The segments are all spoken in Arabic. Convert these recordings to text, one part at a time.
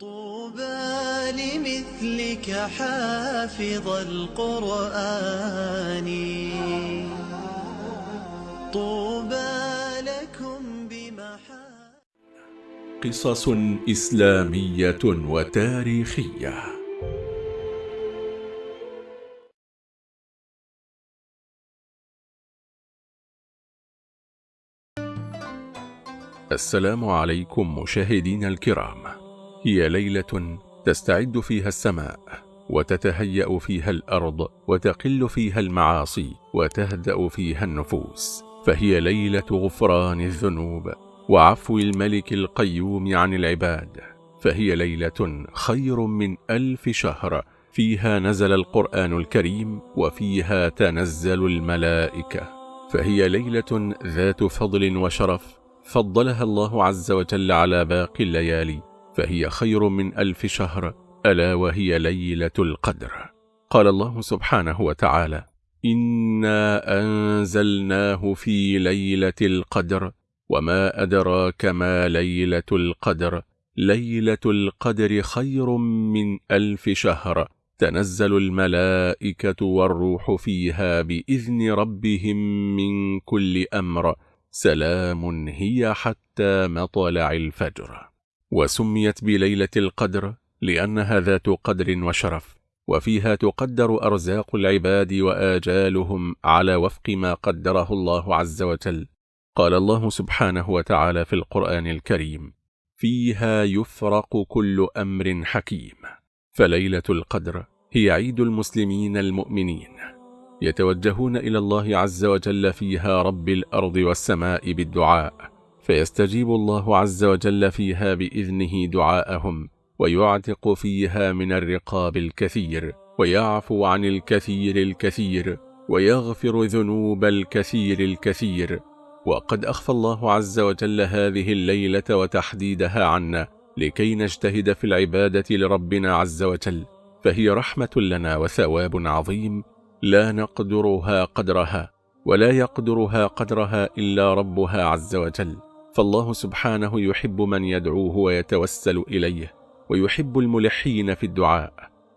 طوبى لمثلك حافظ القرآن. طوبى لكم بمحا قصص إسلامية وتاريخية. السلام عليكم مشاهدين الكرام. هي ليلة تستعد فيها السماء وتتهيأ فيها الأرض وتقل فيها المعاصي وتهدأ فيها النفوس فهي ليلة غفران الذنوب وعفو الملك القيوم عن العباد فهي ليلة خير من ألف شهر فيها نزل القرآن الكريم وفيها تنزل الملائكة فهي ليلة ذات فضل وشرف فضلها الله عز وجل على باقي الليالي فهي خير من ألف شهر ألا وهي ليلة القدر. قال الله سبحانه وتعالى إنا أنزلناه في ليلة القدر وما أدراك ما ليلة القدر. ليلة القدر خير من ألف شهر. تنزل الملائكة والروح فيها بإذن ربهم من كل أمر. سلام هي حتى مطلع الفجر. وسميت بليلة القدر لأنها ذات قدر وشرف وفيها تقدر أرزاق العباد وآجالهم على وفق ما قدره الله عز وجل. قال الله سبحانه وتعالى في القرآن الكريم فيها يفرق كل أمر حكيم فليلة القدر هي عيد المسلمين المؤمنين يتوجهون إلى الله عز وجل فيها رب الأرض والسماء بالدعاء. فيستجيب الله عز وجل فيها بإذنه دعاءهم ويعتق فيها من الرقاب الكثير ويعفو عن الكثير الكثير ويغفر ذنوب الكثير الكثير. وقد أخفى الله عز وجل هذه الليلة وتحديدها عنا لكي نجتهد في العبادة لربنا عز وجل فهي رحمة لنا وثواب عظيم لا نقدرها قدرها ولا يقدرها قدرها إلا ربها عز وجل. فالله سبحانه يحب من يدعوه ويتوسل إليه ويحب الملحين في الدعاء.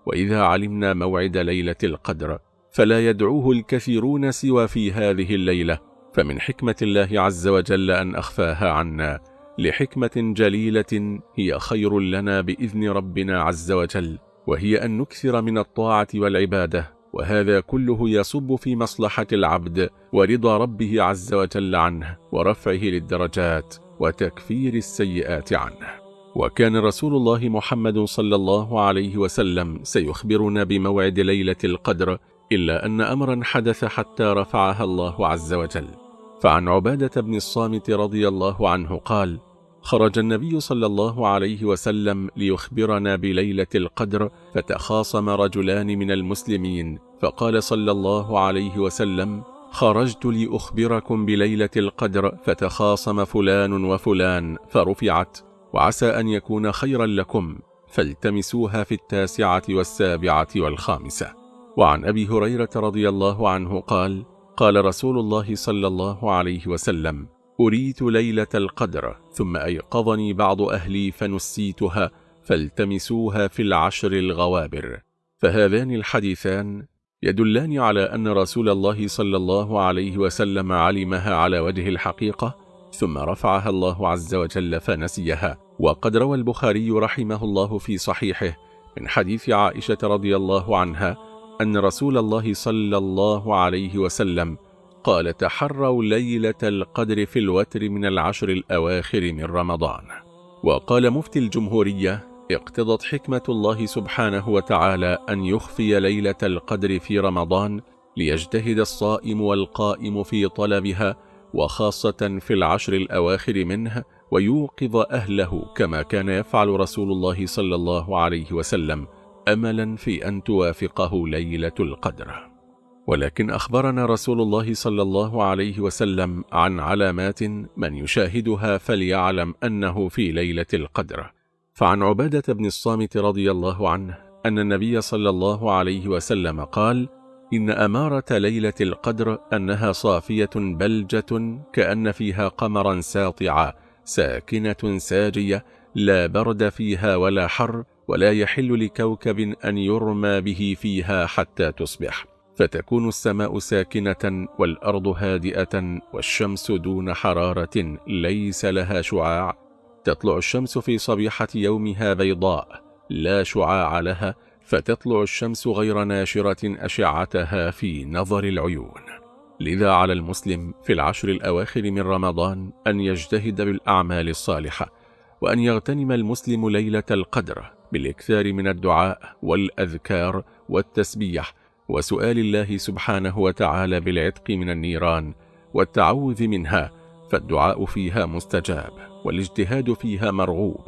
وإذا علمنا موعد ليلة القدر فلا يدعوه الكثيرون سوى في هذه الليلة. فمن حكمة الله عز وجل أن أخفاها عنا لحكمة جليلة هي خير لنا بإذن ربنا عز وجل وهي أن نكثر من الطاعة والعبادة. وهذا كله يصب في مصلحة العبد ورضا ربه عز وجل عنه ورفعه للدرجات وتكفير السيئات عنه. وكان رسول الله محمد صلى الله عليه وسلم سيخبرنا بموعد ليلة القدر إلا أن أمرا حدث حتى رفعها الله عز وجل. فعن عبادة بن الصامت رضي الله عنه قال خرج النبي صلى الله عليه وسلم ليخبرنا بليلة القدر فتخاصم رجلان من المسلمين فقال صلى الله عليه وسلم خرجت لأخبركم بليلة القدر فتخاصم فلان وفلان فرفعت وعسى أن يكون خيرا لكم فالتمسوها في التاسعة والسابعة والخامسة. وعن أبي هريرة رضي الله عنه قال قال رسول الله صلى الله عليه وسلم أريت ليلة القدر ثم أيقظني بعض أهلي فنسيتها فالتمسوها في العشر الغوابر. فهذان الحديثان يدلان على أن رسول الله صلى الله عليه وسلم علمها على وجه الحقيقة ثم رفعها الله عز وجل فنسيها. وقد روى البخاري رحمه الله في صحيحه من حديث عائشة رضي الله عنها أن رسول الله صلى الله عليه وسلم قال تحروا ليلة القدر في الوتر من العشر الأواخر من رمضان. وقال مفتي الجمهورية اقتضت حكمة الله سبحانه وتعالى أن يخفي ليلة القدر في رمضان ليجتهد الصائم والقائم في طلبها وخاصة في العشر الأواخر منه ويوقظ أهله كما كان يفعل رسول الله صلى الله عليه وسلم أملا في أن توافقه ليلة القدر. ولكن أخبرنا رسول الله صلى الله عليه وسلم عن علامات من يشاهدها فليعلم أنه في ليلة القدر. فعن عبادة بن الصامت رضي الله عنه أن النبي صلى الله عليه وسلم قال إن أمارة ليلة القدر أنها صافية بلجة كأن فيها قمرا ساطعا ساكنة ساجية لا برد فيها ولا حر ولا يحل لكوكب أن يرمى به فيها حتى تصبح. فتكون السماء ساكنة والأرض هادئة والشمس دون حرارة ليس لها شعاع. تطلع الشمس في صبيحة يومها بيضاء لا شعاع لها فتطلع الشمس غير ناشرة أشعتها في نظر العيون. لذا على المسلم في العشر الأواخر من رمضان أن يجتهد بالأعمال الصالحة وأن يغتنم المسلم ليلة القدر بالإكثار من الدعاء والأذكار والتسبيح وسؤال الله سبحانه وتعالى بالعتق من النيران والتعوذ منها فالدعاء فيها مستجاب والاجتهاد فيها مرغوب.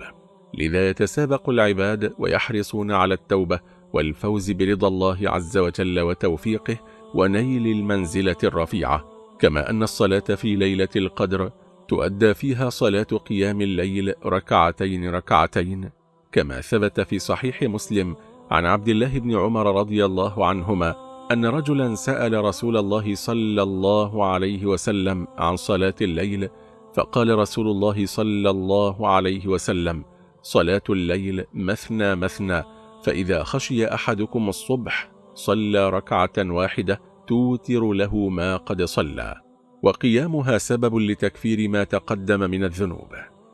لذا يتسابق العباد ويحرصون على التوبة والفوز برضا الله عز وجل وتوفيقه ونيل المنزلة الرفيعة كما أن الصلاة في ليلة القدر تؤدى فيها صلاة قيام الليل ركعتين ركعتين كما ثبت في صحيح مسلم عن عبد الله بن عمر رضي الله عنهما أن رجلا سأل رسول الله صلى الله عليه وسلم عن صلاة الليل فقال رسول الله صلى الله عليه وسلم صلاة الليل مثنى مثنى فإذا خشي أحدكم الصبح صلى ركعة واحدة توتر له ما قد صلى وقيامها سبب لتكفير ما تقدم من الذنوب.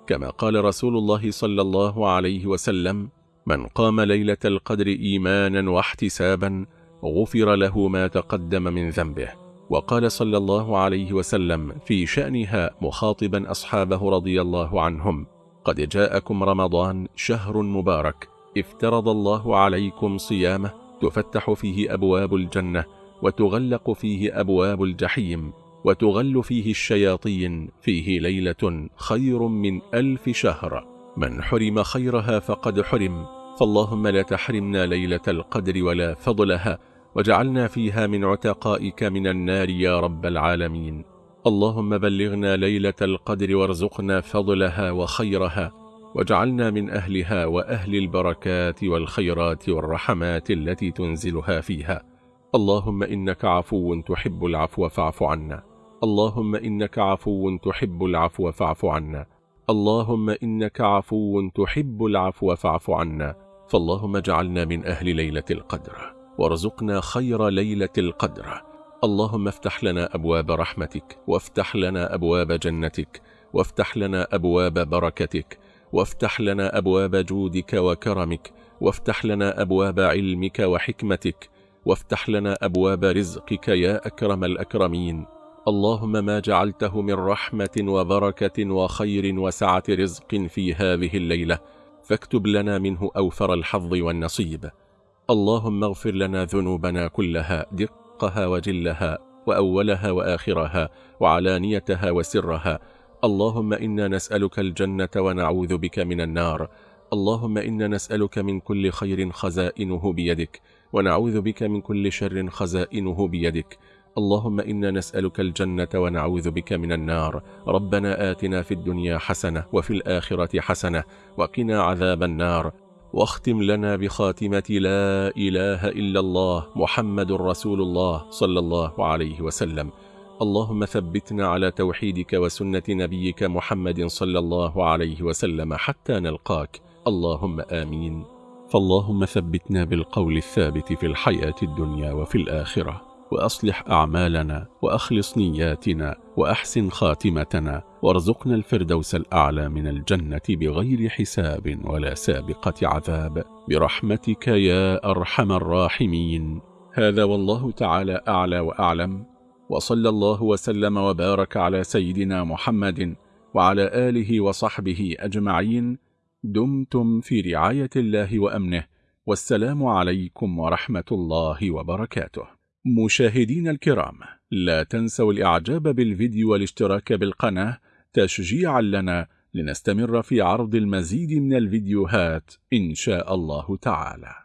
كما قال رسول الله صلى الله عليه وسلم من قام ليلة القدر إيمانا واحتسابا غفر له ما تقدم من ذنبه. وقال صلى الله عليه وسلم في شأنها مخاطبا أصحابه رضي الله عنهم قد جاءكم رمضان شهر مبارك افترض الله عليكم صيامه تفتح فيه أبواب الجنة وتغلق فيه أبواب الجحيم وتغل فيه الشياطين فيه ليلة خير من ألف شهر. من حرم خيرها فقد حرم فاللهم لا تحرمنا ليلة القدر ولا فضلها وجعلنا فيها من عتقائك من النار يا رب العالمين. اللهم بلغنا ليلة القدر وارزقنا فضلها وخيرها وجعلنا من أهلها وأهل البركات والخيرات والرحمات التي تنزلها فيها. اللهم إنك عفو تحب العفو فاعف عنا. اللهم إنك عفو تحب العفو فاعف عنا. اللهم إنك عفو تحب العفو فاعف عنا. فاللهم اجعلنا من أهل ليلة القدر وارزقنا خير ليلة القدر. اللهم افتح لنا أبواب رحمتك وافتح لنا أبواب جنتك وافتح لنا أبواب بركتك وافتح لنا أبواب جودك وكرمك وافتح لنا أبواب علمك وحكمتك وافتح لنا أبواب رزقك يا أكرم الأكرمين. اللهم ما جعلته من رحمة وبركة وخير وسعة رزق في هذه الليلة فاكتب لنا منه أوفر الحظ والنصيب. اللهم اغفر لنا ذنوبنا كلها دقها وجلها وأولها وآخرها وعلانيتها وسرها. اللهم إنا نسألك الجنة ونعوذ بك من النار. اللهم إنا نسألك من كل خير خزائنه بيدك ونعوذ بك من كل شر خزائنه بيدك. اللهم إنا نسألك الجنة ونعوذ بك من النار. ربنا آتنا في الدنيا حسنة وفي الآخرة حسنة وقنا عذاب النار. واختم لنا بخاتمة لا إله إلا الله محمد رسول الله صلى الله عليه وسلم. اللهم ثبتنا على توحيدك وسنة نبيك محمد صلى الله عليه وسلم حتى نلقاك. اللهم آمين. فاللهم ثبتنا بالقول الثابت في الحياة الدنيا وفي الآخرة. وأصلح أعمالنا وأخلص نياتنا وأحسن خاتمتنا وارزقنا الفردوس الأعلى من الجنة بغير حساب ولا سابقة عذاب. برحمتك يا أرحم الراحمين. هذا والله تعالى أعلى وأعلم. وصلى الله وسلم وبارك على سيدنا محمد وعلى آله وصحبه أجمعين. دمتم في رعاية الله وأمنه. والسلام عليكم ورحمة الله وبركاته. مشاهدين الكرام لا تنسوا الإعجاب بالفيديو والاشتراك بالقناة تشجيعا لنا لنستمر في عرض المزيد من الفيديوهات إن شاء الله تعالى.